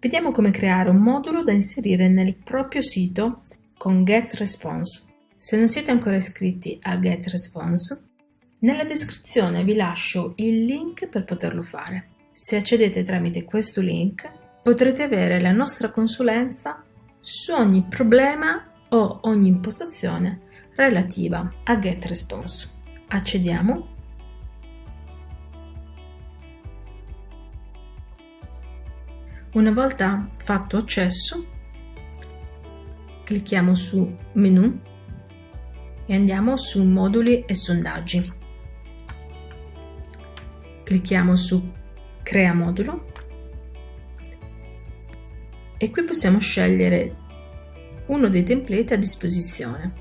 Vediamo come creare un modulo da inserire nel proprio sito con GetResponse. Se non siete ancora iscritti a GetResponse, nella descrizione vi lascio il link per poterlo fare. Se accedete tramite questo link potrete avere la nostra consulenza su ogni problema o ogni impostazione relativa a GetResponse. Accediamo. Una volta fatto accesso, clicchiamo su Menu e andiamo su Moduli e sondaggi. Clicchiamo su Crea modulo e qui possiamo scegliere uno dei template a disposizione.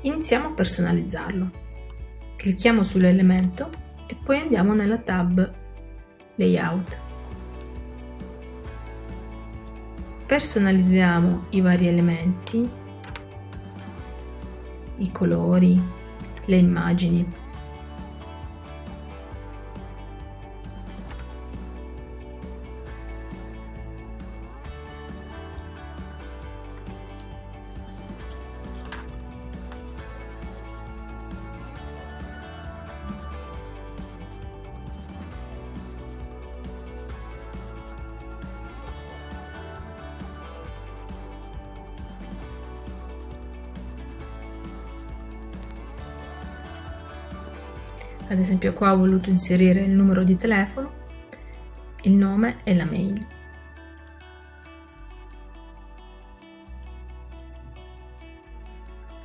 Iniziamo a personalizzarlo. Clicchiamo sull'elemento e poi andiamo nella tab Layout. Personalizziamo i vari elementi, i colori, le immagini. Ad esempio qua ho voluto inserire il numero di telefono, il nome e la mail.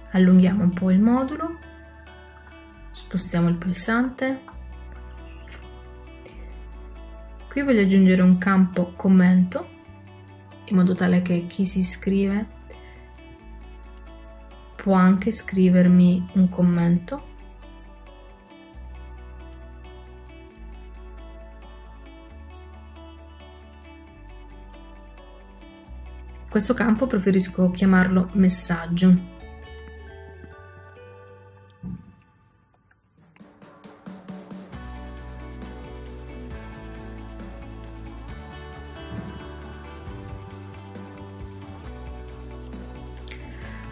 Allunghiamo un po' il modulo, spostiamo il pulsante. Qui voglio aggiungere un campo commento in modo tale che chi si iscrive può anche scrivermi un commento questo campo preferisco chiamarlo messaggio.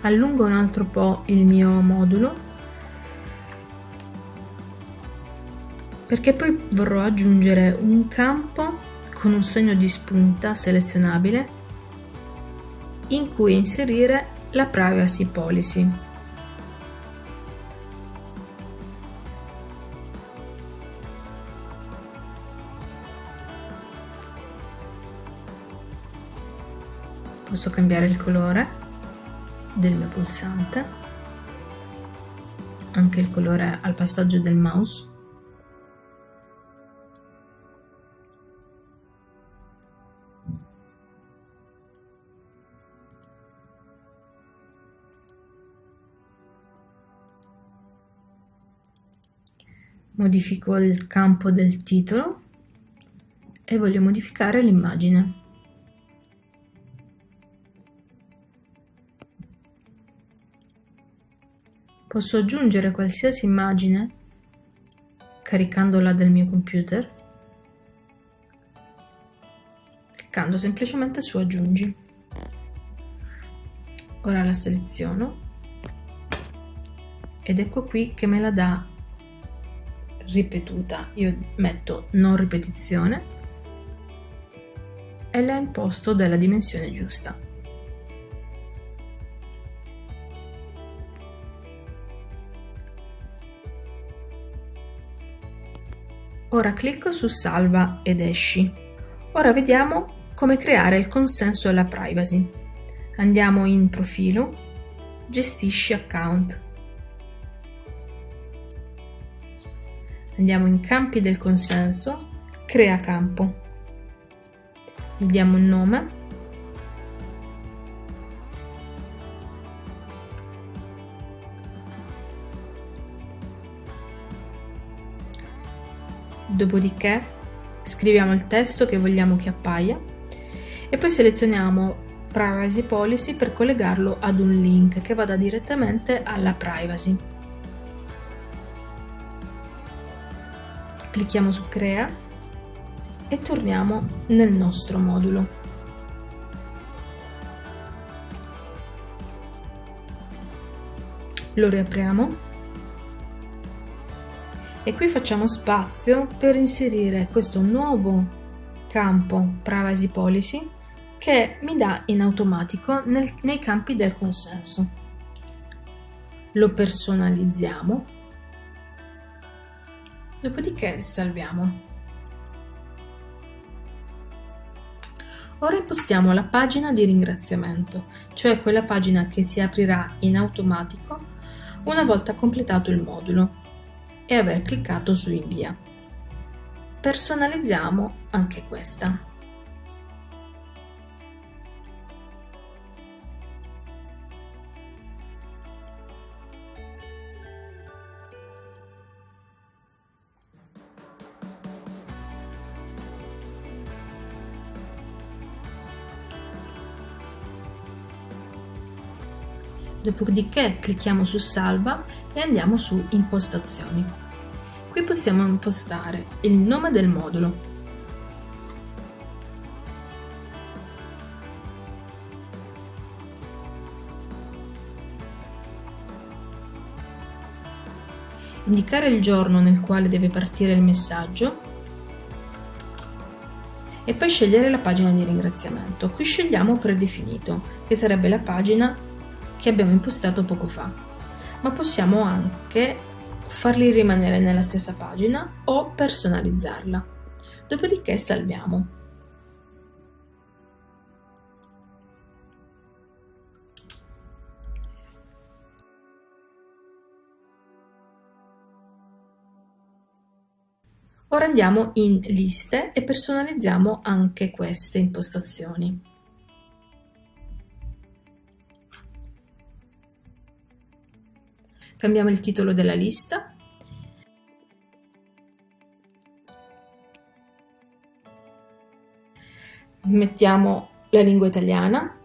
Allungo un altro po' il mio modulo perché poi vorrò aggiungere un campo con un segno di spunta selezionabile in cui inserire la privacy policy. Posso cambiare il colore del mio pulsante, anche il colore al passaggio del mouse. Modifico il campo del titolo e voglio modificare l'immagine. Posso aggiungere qualsiasi immagine caricandola dal mio computer cliccando semplicemente su aggiungi. Ora la seleziono ed ecco qui che me la dà ripetuta. Io metto non ripetizione. E la imposto della dimensione giusta. Ora clicco su salva ed esci. Ora vediamo come creare il consenso alla privacy. Andiamo in profilo gestisci account Andiamo in campi del consenso, crea campo. Gli diamo un nome. Dopodiché scriviamo il testo che vogliamo che appaia e poi selezioniamo Privacy Policy per collegarlo ad un link che vada direttamente alla privacy. Clicchiamo su crea e torniamo nel nostro modulo. Lo riapriamo e qui facciamo spazio per inserire questo nuovo campo Privacy Policy che mi dà in automatico nel, nei campi del consenso. Lo personalizziamo, dopodiché salviamo. Ora impostiamo la pagina di ringraziamento, cioè quella pagina che si aprirà in automatico una volta completato il modulo e aver cliccato su invia. Personalizziamo anche questa. Dopodiché clicchiamo su salva e andiamo su impostazioni. Qui possiamo impostare il nome del modulo, indicare il giorno nel quale deve partire il messaggio e poi scegliere la pagina di ringraziamento. Qui scegliamo predefinito, che sarebbe la pagina che abbiamo impostato poco fa, ma possiamo anche farli rimanere nella stessa pagina o personalizzarla. Dopodiché salviamo. Ora andiamo in liste e personalizziamo anche queste impostazioni. Cambiamo il titolo della lista. Mettiamo la lingua italiana.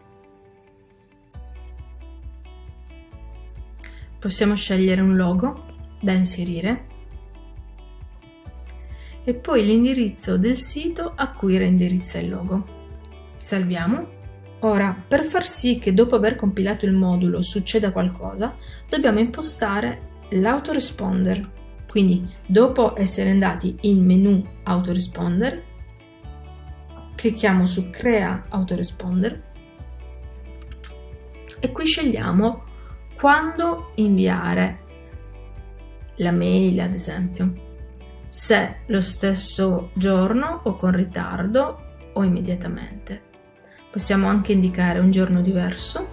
Possiamo scegliere un logo da inserire e poi l'indirizzo del sito a cui reindirizza il logo. Salviamo Ora, per far sì che dopo aver compilato il modulo succeda qualcosa, dobbiamo impostare l'autoresponder. Quindi, dopo essere andati in menu autoresponder, clicchiamo su crea autoresponder e qui scegliamo quando inviare la mail, ad esempio, se lo stesso giorno o con ritardo o immediatamente. Possiamo anche indicare un giorno diverso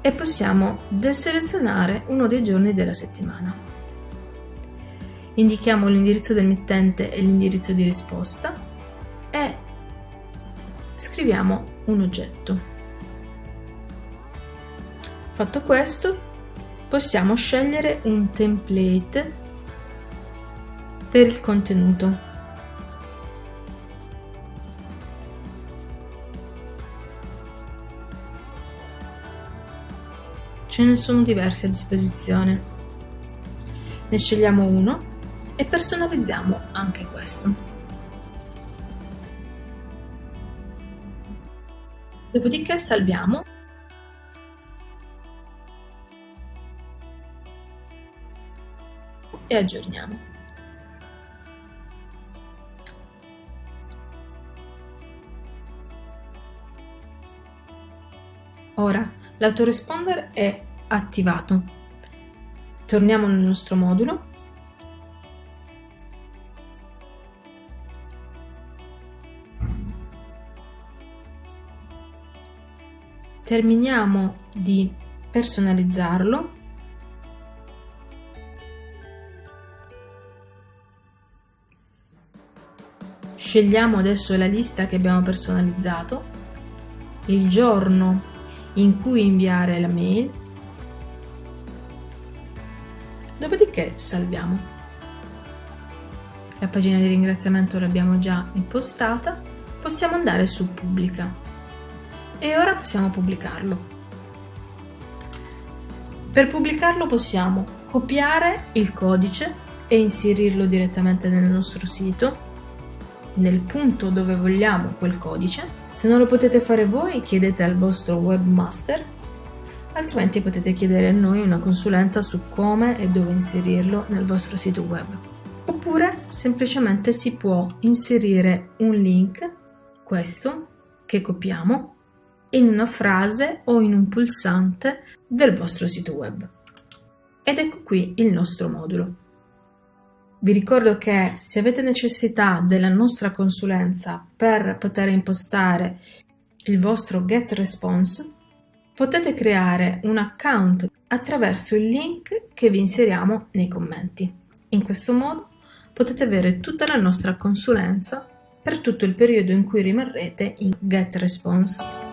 e possiamo deselezionare uno dei giorni della settimana. Indichiamo l'indirizzo del mittente e l'indirizzo di risposta e scriviamo un oggetto. Fatto questo, possiamo scegliere un template per il contenuto. Ce ne sono diversi a disposizione. Ne scegliamo uno e personalizziamo anche questo. Dopodiché salviamo e aggiorniamo. Ora L'autoresponder è attivato. Torniamo nel nostro modulo. Terminiamo di personalizzarlo. Scegliamo adesso la lista che abbiamo personalizzato, il giorno in cui inviare la mail, dopodiché salviamo. La pagina di ringraziamento l'abbiamo già impostata, possiamo andare su pubblica e ora possiamo pubblicarlo. Per pubblicarlo possiamo copiare il codice e inserirlo direttamente nel nostro sito, nel punto dove vogliamo quel codice. Se non lo potete fare voi, chiedete al vostro webmaster, altrimenti potete chiedere a noi una consulenza su come e dove inserirlo nel vostro sito web. Oppure semplicemente si può inserire un link, questo, che copiamo, in una frase o in un pulsante del vostro sito web. Ed ecco qui il nostro modulo. Vi ricordo che se avete necessità della nostra consulenza per poter impostare il vostro GetResponse, potete creare un account attraverso il link che vi inseriamo nei commenti. In questo modo potete avere tutta la nostra consulenza per tutto il periodo in cui rimarrete in GetResponse.